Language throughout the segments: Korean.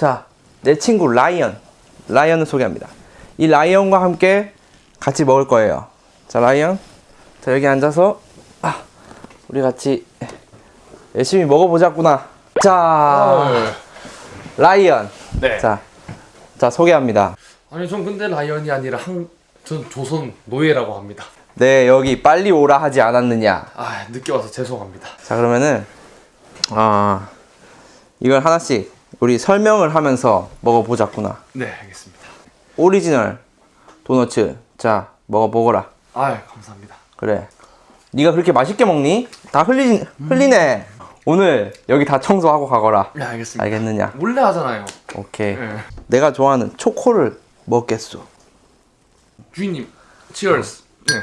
자, 내 친구 라이언. 라이언을 소개합니다. 이 라이언과 함께 같이 먹을 거예요. 자, 라이언. 자, 여기 앉아서 아, 우리 같이 열심히 먹어보자꾸나. 자, 라이언. 네. 자, 자 소개합니다. 아니 전 근데 라이언이 아니라 한 전 조선 노예라고 합니다. 네, 여기 빨리 오라 하지 않았느냐. 아 늦게 와서 죄송합니다. 자, 그러면은 아 이걸 하나씩 우리 설명을 하면서 먹어보자꾸나. 네 알겠습니다. 오리지널 도너츠. 자, 먹어보거라. 아 감사합니다. 그래. 네가 그렇게 맛있게 먹니? 다 흘리 흘리네. 오늘 여기 다 청소하고 가거라. 네 알겠습니다. 알겠느냐? 몰래 하잖아요. 오케이. 네. 내가 좋아하는 초코를 먹겠소. 주인님 치얼스. 네.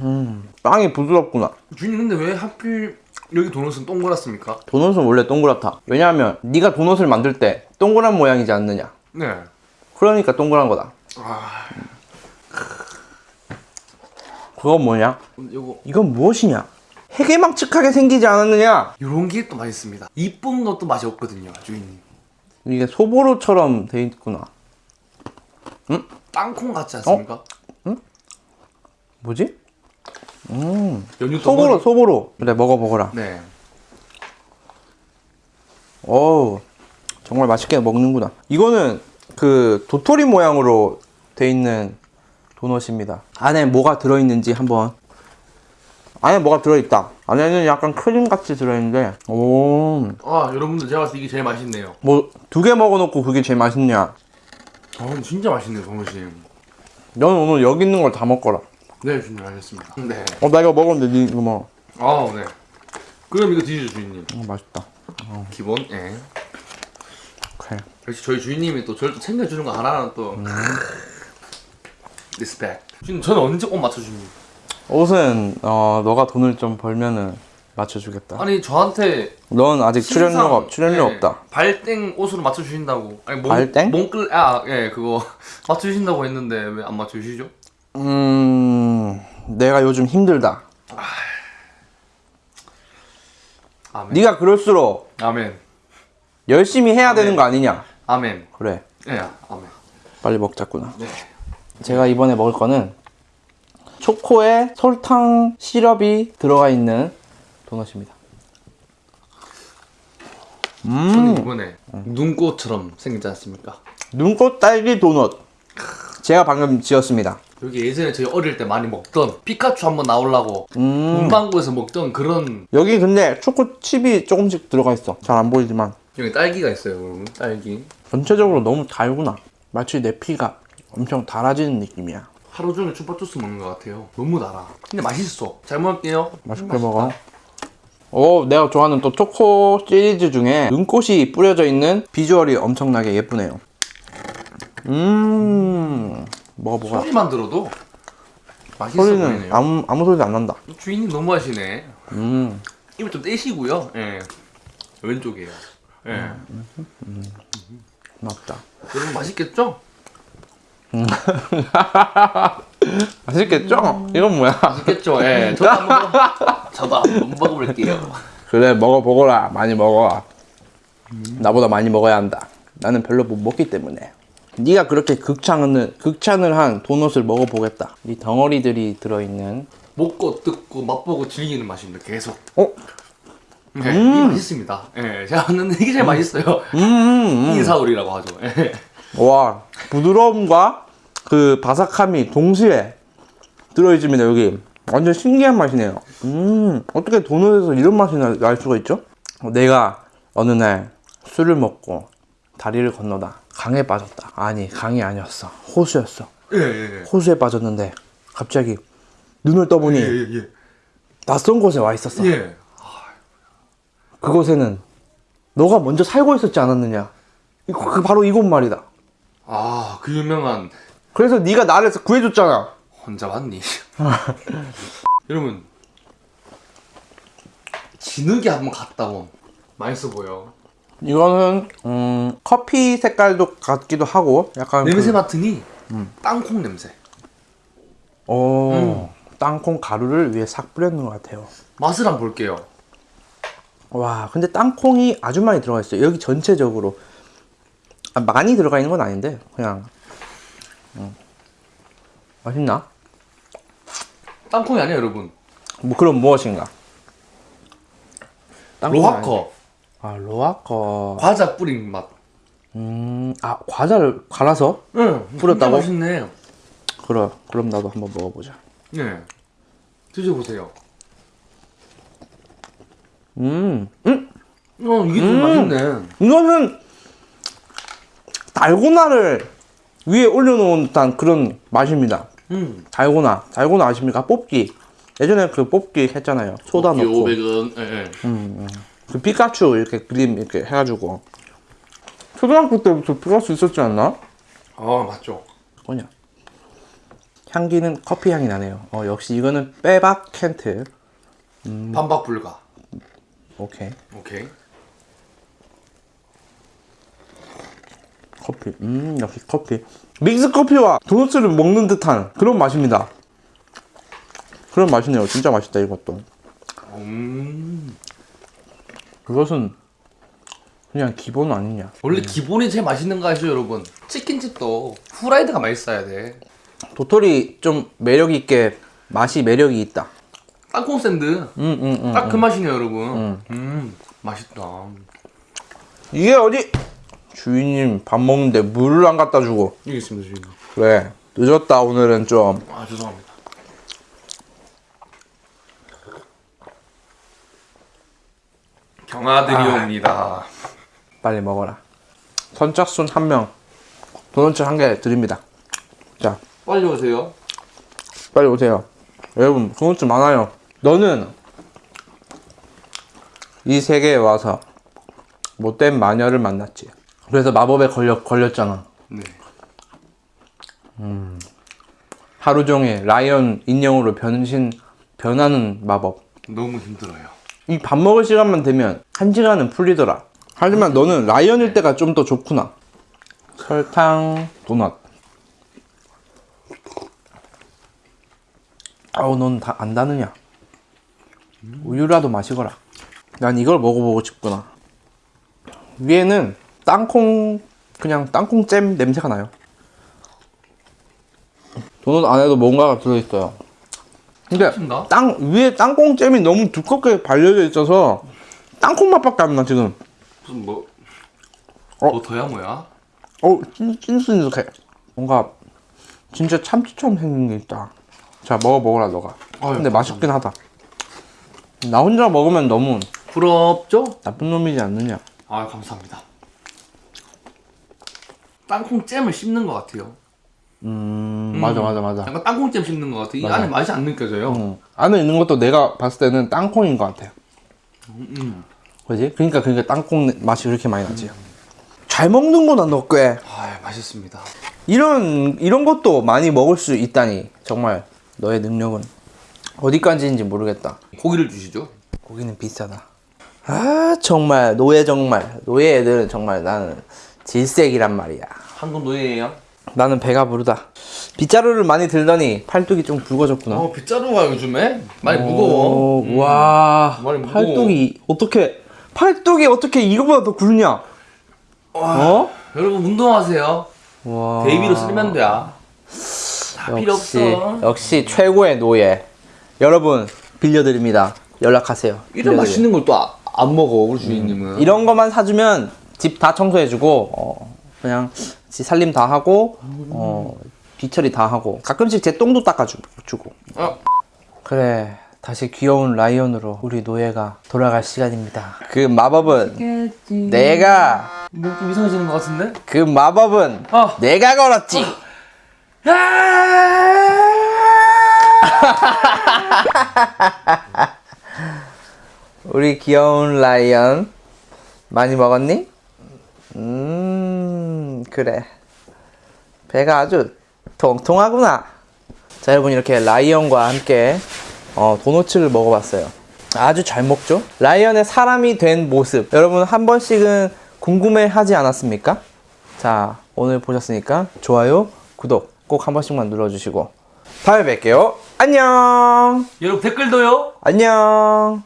음, 빵이 부드럽구나. 주인님 근데 왜 하필 여기 도넛은 동그랗습니까? 도넛은 원래 동그랗다. 왜냐하면 네가 도넛을 만들 때 동그란 모양이지 않느냐. 네. 그러니까 동그란 거다. 아 그건 뭐냐? 요거 이건 무엇이냐? 해괴망측하게 생기지 않았느냐? 요런 게 또 맛있습니다. 이쁜 것도 맛이 없거든요, 주인님. 이게 소보로처럼 돼 있구나. 땅콩 같지 않습니까? 뭐지? 음, 소보로. 소보로. 그래, 먹어보거라. 네. 어우, 정말 맛있게 먹는구나. 이거는 그 도토리 모양으로 돼 있는 도넛입니다. 안에 뭐가 들어있는지 한번. 안에 뭐가 들어있다. 안에는 약간 크림 같이 들어있는데, 오, 아 여러분들 제가 봤을 때 이게 제일 맛있네요. 뭐 두 개 먹어놓고 그게 제일 맛있냐? 아 진짜 맛있네요, 정우씨. 너는 오늘 여기 있는 걸 다 먹거라. 네, 주인님 알겠습니다. 네. 어, 나 이거 먹었는데 니 이거 먹어. 아 네. 그럼 이거 드시죠, 주인님. 어, 맛있다. 기본. 예. 그래. 역시 저희 주인님이 또 저를 또 챙겨주는 거 하나는 또 respect. 주인님 저는 언제 옷 맞춰줍니까? 옷은 어 너가 돈을 좀 벌면은 맞춰주겠다. 아니 저한테 넌 아직 출연료가 없- 출연료 예, 없다. 발땡 옷으로 맞춰주신다고. 아니 몸, 발땡? 몸끌 아예 그거 맞춰주신다고 했는데 왜 안 맞춰주시죠? 음, 내가 요즘 힘들다. 아멘. 네가 그럴수록 아멘. 열심히 해야 되는 거 아니냐? 아멘. 그래, 예, 아멘. 빨리 먹자꾸나. 네. 제가 이번에 먹을 거는 초코에 설탕 시럽이 들어가 있는 도넛입니다. 저는 이번에 눈꽃처럼 생기지 않습니까? 눈꽃 딸기 도넛. 제가 방금 지었습니다. 여기 예전에 저희 어릴 때 많이 먹던 피카츄 한번 나오려고 음. 문방구에서 먹던 그런 여기 근데 초코 칩이 조금씩 들어가 있어. 잘 안 보이지만 여기 딸기가 있어요 여러분 딸기 전체적으로 너무 달구나. 마치 내 피가 엄청 달아지는 느낌이야. 하루 종일 chupa 주스 먹는 것 같아요 너무 달아 근데 맛있어 잘 먹을게요 맛있게 음, 먹어. 오, 내가 좋아하는 또 초코 시리즈 중에 눈꽃이 뿌려져 있는 비주얼이 엄청나게 예쁘네요. 음, 먹어보자. 소리만 들어도 맛있어 소리는 보이네요 아무 아무 소리도 안 난다. 주인님 너무 하시네 음, 입을 좀 떼시고요 예 왼쪽이에요 예 맞다. 여러분 맛있겠죠? 맛있겠죠? 이건 뭐야? 맛있겠죠? 예 저도 한번 먹- 저도 한번 먹어볼게요 그래, 먹어보거라. 많이 먹어. 나보다 많이 먹어야 한다. 나는 별로 못 먹기 때문에. 네가 그렇게 극찬을 극찬을 한 도넛을 먹어보겠다. 이 덩어리들이 들어있는. 먹고 뜯고 맛보고 즐기는 맛입니다 계속 어? 네, 이게 맛있습니다 예 제가 봤는데 이게 제일 맛있어요 음, 음, 음. 인사오리라고 하죠 예. 와 부드러움과 그 바삭함이 동시에 들어있습니다 여기 완전 신기한 맛이네요 음 어떻게 도넛에서 이런 맛이 나- 날 수가 있죠? 내가 어느 날 술을 먹고 다리를 건너다 강에 빠졌다. 아니 강이 아니었어. 호수였어. 예, 예, 호수에 빠졌는데 갑자기 눈을 떠보니 예. 예, 예. 낯선 곳에 와 있었어. 예. 그곳에는 너가 먼저 살고 있었지 않았느냐? 이- 그 바로 이곳 말이다. 아, 그 유명한 그래서 네가 나를 구해줬잖아. 혼자 왔니? 여러분 진흙에 한번 갔다 온. 맛있어 보여 이거는 음, 커피 색깔도 같기도 하고 약간 냄새 그, 맡으니 땅콩 냄새 오, 땅콩 가루를 위에 싹 뿌렸는 것 같아요. 맛을 한번 볼게요 와 근데 땅콩이 아주 많이 들어가 있어요. 여기 전체적으로 아, 많이 들어가 있는 건 아닌데 그냥 음. 맛있나? 땅콩이 아니야 여러분. 뭐 그럼 무엇인가? 로하커. 아 로하커. 과자 뿌린 맛. 음, 아 과자를 갈아서? 응. 뿌렸다고? 맛있네. 그래. 그럼 나도 한번 먹어보자. 네. 드셔보세요. 음, 음, 어 이게 좀 맛있네. 이거는 달고나를 위에 올려놓은 듯한 그런 맛입니다. 음. 달고나, 달고나 아십니까? 뽑기. 예전에 그 뽑기 했잖아요. 소다 넣고. 500원. 예, 예. 그 피카츄 이렇게 그림 이렇게 해가지고. 초등학교 때부터 피카츄 있었지 않나? 아 맞죠. 뭐냐? 향기는 커피 향이 나네요. 어, 역시 이거는 빼박 켄트. 음. 반박 불가. 오케이. 오케이. 커피. 음, 역시 커피. 믹스 커피와 도넛을 먹는 듯한 그런 맛입니다. 그런 맛이네요. 진짜 맛있다, 이것도. 음. 그것은 그냥 기본 아니냐. 원래 기본이 제일 맛있는 거 아시죠 여러분? 치킨집도 후라이드가 맛있어야 돼. 도토리 좀 매력 있게 맛이 매력이 있다. 땅콩 샌드. 음, 음, 음. 딱 그 맛이네요 여러분. 음. 맛있다. 이게 어디? 주인님 밥 먹는데 물을 안 갖다 주고. 여기 있습니다 주인님. 그래. 늦었다, 오늘은 좀. 아 죄송합니다. 경아들이 옵니다. 빨리 먹어라. 선착순 한 명. 도넛 한개 드립니다. 자, 빨리 오세요. 빨리 오세요. 여러분, 도넛 많아요. 너는 이 세계에 와서 못된 마녀를 만났지. 그래서 마법에 걸려, 걸렸잖아. 네. 하루 종일 라이언 인형으로 변신, 변하는 마법. 너무 힘들어요. 이 밥 먹을 시간만 되면 한 시간은 풀리더라. 하지만 너는 라이언일 때가 좀 더 좋구나. 설탕 도넛. 아우 넌 다 안 다느냐? 우유라도 마시거라. 난 이걸 먹어보고 싶구나. 위에는 땅콩 그냥 땅콩잼 냄새가 나요. 도넛 안에도 뭔가가 들어있어요. 근데 신가? 땅 위에 땅콩잼이 너무 두껍게 발려져 있어서 땅콩 맛밖에 안 나 지금. 무슨 뭐 어? 버터야 뭐야? 어 찐, 찐순득해. 뭔가 진짜 참치처럼 생긴 게 있다. 자 먹어 먹어라 너가. 아유, 근데 맛있긴 하다. 나 혼자 먹으면 너무 부럽죠? 나쁜 놈이지 않느냐. 아 감사합니다. 땅콩 잼을 씹는 것 같아요. 음, 맞아 맞아 맞아. 약간 땅콩잼 씹는 것 같아. 이 맞아. 안에 맛이 안 느껴져요. 응. 안에 있는 것도 내가 봤을 때는 땅콩인 것 같아. 음. 그지? 그러니까 그러니까 땅콩 맛이 그렇게 많이 나지. 잘 먹는구나 너 꽤. 아 맛있습니다. 이런 이런 것도 많이 먹을 수 있다니 정말 너의 능력은 어디까지인지 모르겠다. 고기를 주시죠. 고기는 비싸다. 아 정말 노예 정말 노예 애들은 정말 나는 질색이란 말이야. 한국 노예예요. 나는 배가 부르다. 빗자루를 많이 들더니 팔뚝이 좀 굵어졌구나. 어 빗자루가 요즘에 많이 무거워. 오, 와 많이 무거워. 팔뚝이 어떻게 팔뚝이 어떻게 이거보다 더 굵냐? 어? 여러분 운동하세요. 와 베이비로 쓰면 돼야. 다 필요 없어. 역시 최고의 노예. 여러분 빌려드립니다. 연락하세요. 이런 빌려드려요. 맛있는 걸 또 안 먹어 우리 주인님은. 이런 것만 사주면 집 다 청소해주고 어, 그냥 지 살림 다 하고 어, 뒤처리 다 하고 가끔씩 제 똥도 닦아주고. 어, 그래 다시 귀여운 라이언으로 우리 노예가 돌아갈 시간입니다. 그 마법은 내가 뭐좀 이상해지는 것 같은데? 그 마법은 어. 내가 걸었지. 우리 귀여운 라이언 많이 먹었니? 음 그래. 배가 아주 통통하구나. 자 여러분 이렇게 라이언과 함께 어, 도너츠를 먹어봤어요. 아주 잘 먹죠? 라이언의 사람이 된 모습. 여러분 한 번씩은 궁금해 하지 않았습니까? 자 오늘 보셨으니까 좋아요 구독 꼭 한 번씩만 눌러주시고. 다음에 뵐게요. 안녕! 여러분 댓글도요. 안녕